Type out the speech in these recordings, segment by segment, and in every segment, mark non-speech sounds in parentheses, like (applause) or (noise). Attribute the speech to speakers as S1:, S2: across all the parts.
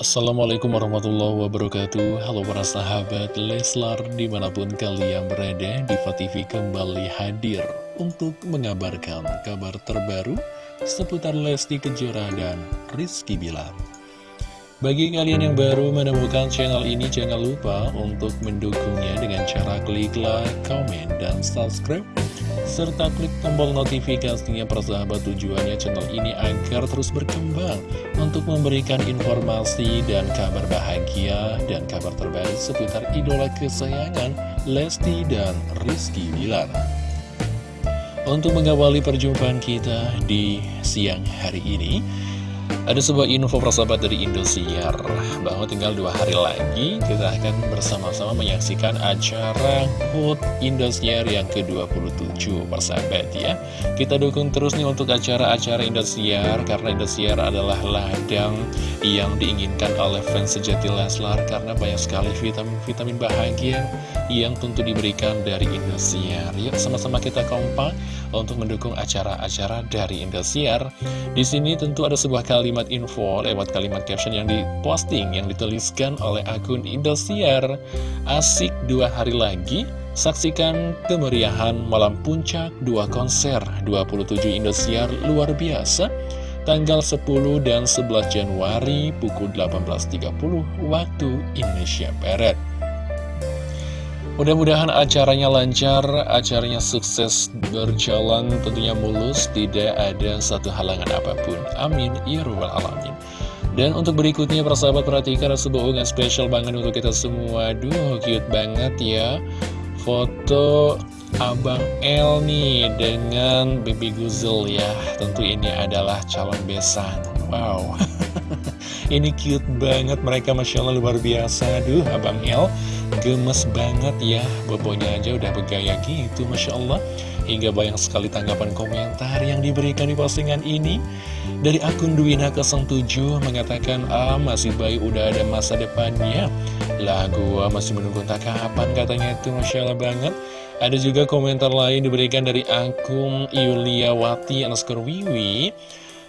S1: Assalamualaikum warahmatullahi wabarakatuh. Halo para sahabat Leslar di mana pun kalian berada Diva TV kembali hadir untuk mengabarkan kabar terbaru seputar Lesti Kejora dan Rizky Bilar. Bagi kalian yang baru menemukan channel ini jangan lupa untuk mendukungnya dengan cara klik like, komen, dan subscribe serta klik tombol notifikasinya persahabat tujuannya channel ini agar terus berkembang untuk memberikan informasi dan kabar bahagia dan kabar terbaru seputar idola kesayangan Lesti dan Rizky Bilar. Untuk mengawali perjumpaan kita di siang hari ini, ada sebuah info persahabat dari Indosiar bahwa tinggal dua hari lagi kita akan bersama-sama menyaksikan acara HUT Indosiar yang ke-27 persahabat ya. Kita dukung terus nih untuk acara-acara Indosiar karena Indosiar adalah ladang yang diinginkan oleh fans sejati Leslar karena banyak sekali vitamin-vitamin bahagia yang tentu diberikan dari Indosiar. Yuk sama-sama kita kompak untuk mendukung acara-acara dari Indosiar. Di sini tentu ada sebuah kalimat kalimat info lewat kalimat caption yang diposting yang dituliskan oleh akun Indosiar. Asik dua hari lagi Saksikan kemeriahan malam puncak dua konser. 27 Indosiar luar biasa. Tanggal 10 dan 11 Januari pukul 18.30 waktu Indonesia Barat Mudah-mudahan acaranya lancar, acaranya sukses berjalan tentunya mulus, tidak ada satu halangan apa pun. Amin. Ya Rabbal Alamin. Dan untuk berikutnya, persahabat perhatikan sebuah unggahan spesial banget untuk kita semua. Duh, cute banget ya. Foto Abang L nih dengan Baby Guzel ya. Tentu ini adalah calon besan. Wow. (laughs) ini cute banget mereka Masya Allah luar biasa. Duh, Abang L Gemes banget ya, bobonya aja udah bergaya gitu, Masya Allah. Hingga banyak sekali tanggapan komentar yang diberikan di postingan ini. Dari akun Duwina07 mengatakan, ah masih bayi udah ada masa depannya. Lah gua masih menunggu tak kapan katanya itu, Masya Allah banget. Ada juga komentar lain diberikan dari akun Yuliawati underscore Wiwi.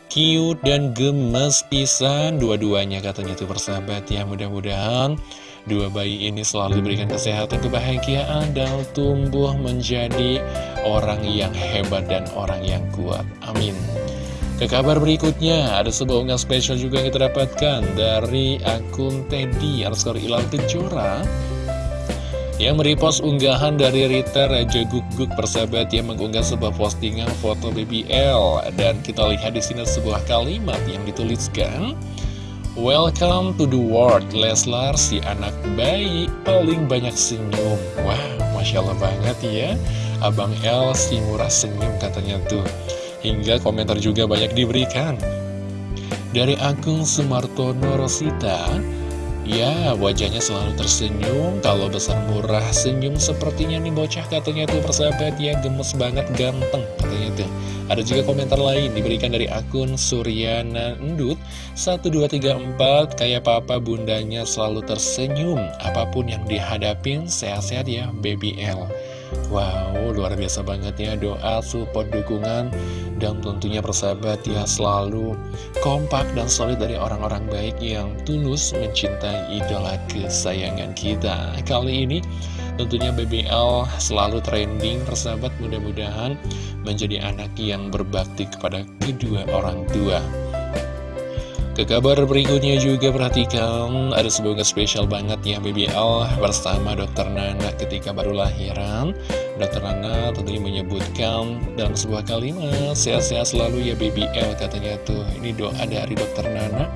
S1: Cute dan gemes pisan dua-duanya katanya itu persahabat ya mudah-mudahan Dua bayi ini selalu diberikan kesehatan, kebahagiaan, dan tumbuh menjadi orang yang hebat dan orang yang kuat. Amin. Ke kabar berikutnya, ada sebuah unggahan spesial juga yang kita dapatkan dari akun Teddy underscore Ilal Kejora yang merepost unggahan dari Rita Raja Guguk persahabat yang mengunggah sebuah postingan foto BBL dan kita lihat di sini sebuah kalimat yang dituliskan Welcome to the world Leslar si anak bayi. Paling banyak senyum. Wah Masya Allah banget ya. Abang El si murah senyum katanya tuh. Hingga komentar juga banyak diberikan. Dari akun Sumartono Rosita Ya, wajahnya selalu tersenyum, kalau besar murah senyum sepertinya nih bocah katanya tuh persahabat ya, gemes banget, ganteng katanya tuh. Ada juga komentar lain diberikan dari akun Suryana Endut 1234, kayak papa bundanya selalu tersenyum, apa pun yang dihadapin sehat-sehat ya, baby L. Wow, luar biasa banget ya doa, support, dukungan Dan tentunya persahabat ya selalu kompak dan solid dari orang-orang baik yang tulus mencintai idola kesayangan kita. Kali ini tentunya BBL selalu trending persahabat mudah-mudahan menjadi anak yang berbakti kepada kedua orang tua ke kabar berikutnya juga perhatikan ada sebuah spesial banget ya BBL bersama dokter Nana ketika baru lahiran. Dokter Nana tentunya menyebutkan dalam sebuah kalimat sehat-sehat selalu ya BBL katanya tuh. Ini doa dari dokter Nana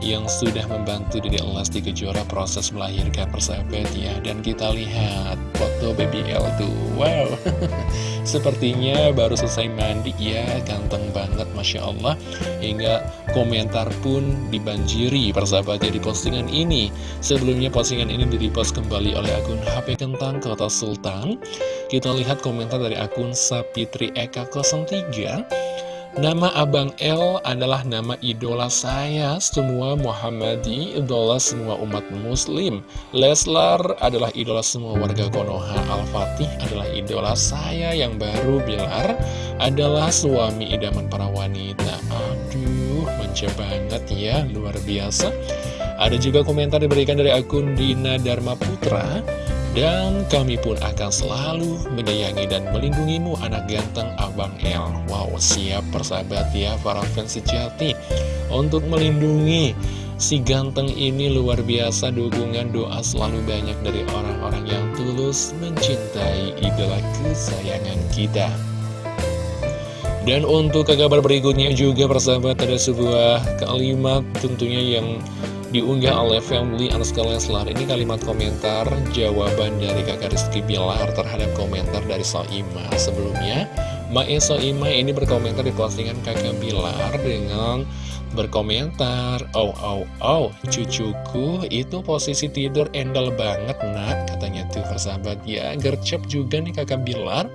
S1: yang sudah membantu Dede Elasti Kejora proses melahirkan persahabat ya. Dan kita lihat foto baby L tuh. Wow (laughs) Sepertinya baru selesai mandi. Ya Ganteng banget Masya Allah. Hingga komentar pun dibanjiri persahabatnya di postingan ini. Sebelumnya postingan ini direpost kembali oleh akun HP Kentang Kota Sultan. Kita lihat komentar dari akun Sapitri Eka 03 Nama Abang L adalah nama idola saya Semua Muhammadi, idola semua umat muslim. Leslar adalah idola semua warga Konoha. Al-Fatih adalah idola saya yang baru Bilar adalah suami idaman para wanita. Aduh, manja banget ya, luar biasa. Ada juga komentar diberikan dari akun Dina Dharma Putra dan kami pun akan selalu menyayangi dan melindungimu anak ganteng Abang El. Wow, siap persahabat ya para fans sejati Untuk melindungi si ganteng ini luar biasa. Dukungan doa selalu banyak dari orang-orang yang tulus mencintai idola kesayangan kita. Dan untuk kabar berikutnya juga persahabat ada sebuah kalimat tentunya yang diunggah oleh family underscore Leslar. Ini kalimat komentar jawaban dari kakak Rizky Bilar terhadap komentar dari Soima Sebelumnya, Mae Soima ini berkomentar di postingan kakak Bilar dengan berkomentar Oh, oh, oh, cucuku itu posisi tidur endel banget nak Katanya tuh persahabat. Ya, gercep juga nih kakak Bilar.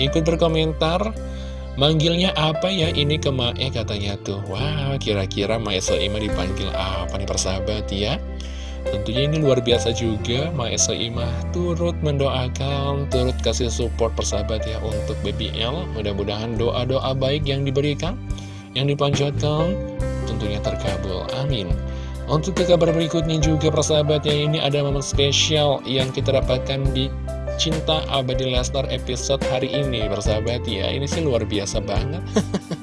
S1: Ikut berkomentar Manggilnya apa ya ini ke Mae katanya tuh? Wah kira-kira Mae Soima dipanggil apa nih persahabat ya? Tentunya ini luar biasa juga Mae Soima turut mendoakan Turut kasih support persahabat ya Untuk BBL Mudah-mudahan doa-doa baik yang diberikan Yang dipanjatkan Tentunya terkabul. Amin. Untuk ke kabar berikutnya juga persahabat ya ini ada momen spesial yang kita dapatkan di Cinta Abadi Lesnar episode hari ini Persahabat ya, ini sih luar biasa banget.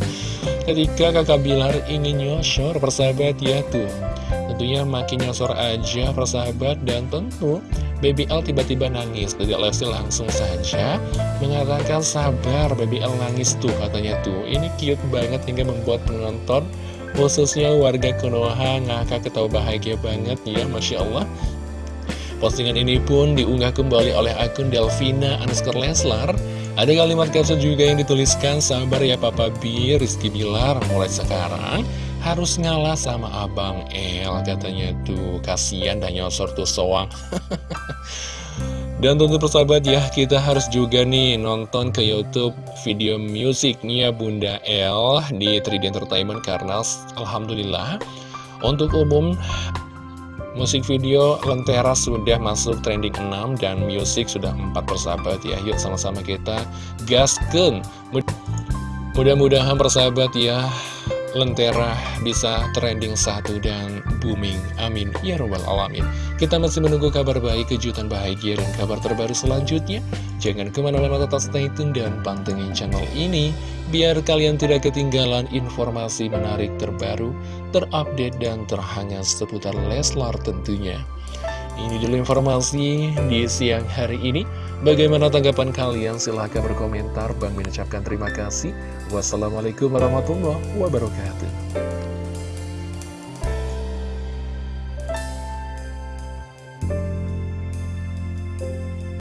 S1: (laughs) Ketika kakak Bilar ingin nyosor persahabat ya tuh. Tentunya makin nyosor aja persahabat. Dan tentu Baby L tiba-tiba nangis. Jadi Lesti langsung saja mengatakan sabar Baby L nangis tuh katanya tuh. Ini cute banget hingga membuat penonton Khususnya warga Konoha ngakak ketawa bahagia banget ya Masya Allah Postingan ini pun diunggah kembali oleh akun Delvina underscore Leslar. Ada kalimat caption juga yang dituliskan, sabar ya Papa B, Rizky Bilar, mulai sekarang harus ngalah sama Abang El, katanya tuh, kasihan dan nyosor tuh soang. (laughs) Dan tentu persahabat ya, kita harus juga nih nonton ke Youtube video musiknya Bunda El di 3D Entertainment karena Alhamdulillah untuk umum Musik video Lentera sudah masuk trending 6 dan musik sudah 4 persahabat ya. Yuk sama-sama kita gasken Mudah-mudahan persahabat ya Lentera bisa trending satu dan booming. Amin. Ya Rabbal Alamin. Kita masih menunggu kabar baik, kejutan bahagia dan kabar terbaru selanjutnya. Jangan ke mana-mana tetap stay tune dan pantengin channel ini Biar kalian tidak ketinggalan informasi menarik terbaru terupdate dan terhangat seputar Leslar tentunya. Ini dulu informasi di siang hari ini. Bagaimana tanggapan kalian? Silahkan berkomentar. Bang mengucapkan terima kasih. Wassalamualaikum warahmatullahi wabarakatuh.